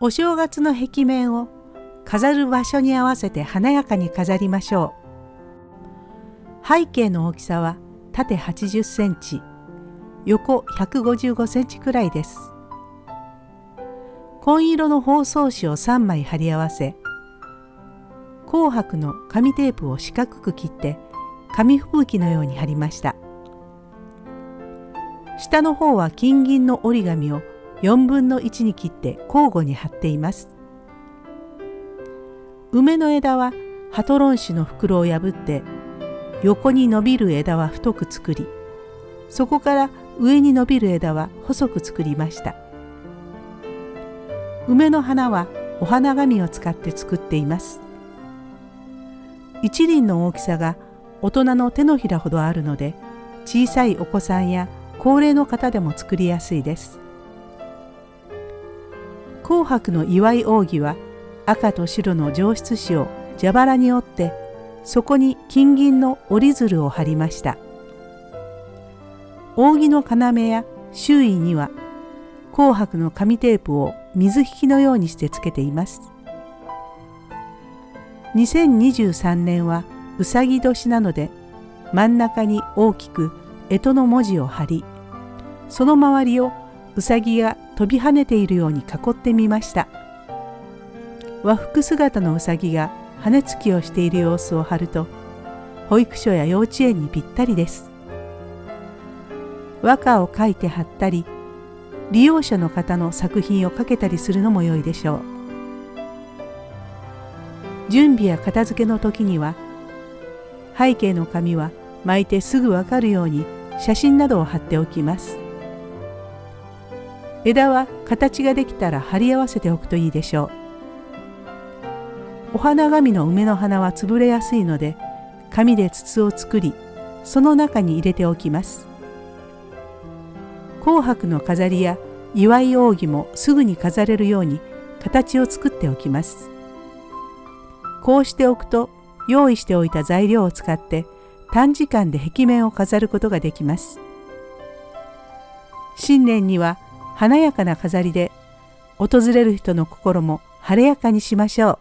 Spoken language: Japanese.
お正月の壁面を飾る場所に合わせて華やかに飾りましょう。背景の大きさは縦80センチ、横155センチくらいです。紺色の包装紙を3枚貼り合わせ、紅白の紙テープを四角く切って紙吹雪のように貼りました。下の方は金銀の折り紙を4分の1に切って交互に貼っています。梅の枝はハトロン紙の袋を破って横に伸びる枝は太く作りそこから上に伸びる枝は細く作りました。梅の花はお花紙を使って作っています。一輪の大きさが大人の手のひらほどあるので小さいお子さんや高齢の方でも作りやすいです。紅白の祝い扇は赤と白の上質紙を蛇腹に折ってそこに金銀の折り鶴を貼りました。扇の要や周囲には紅白の紙テープを水引きのようにしてつけています。2023年はうさぎ年なので真ん中に大きく干支の文字を貼りその周りをうさぎが飛び跳ねているように囲ってみました。和服姿のうさぎが羽つきをしている様子を貼ると保育所や幼稚園にぴったりです。和歌を書いて貼ったり利用者の方の作品をかけたりするのも良いでしょう。準備や片付けの時には背景の紙は巻いてすぐわかるように写真などを貼っておきます。枝は形ができたら貼り合わせておくといいでしょう。お花紙の梅の花は潰れやすいので紙で筒を作りその中に入れておきます。紅白の飾りや祝い扇もすぐに飾れるように形を作っておきます。こうしておくと用意しておいた材料を使って短時間で壁面を飾ることができます。新年には華やかな飾りで訪れる人の心も晴れやかにしましょう。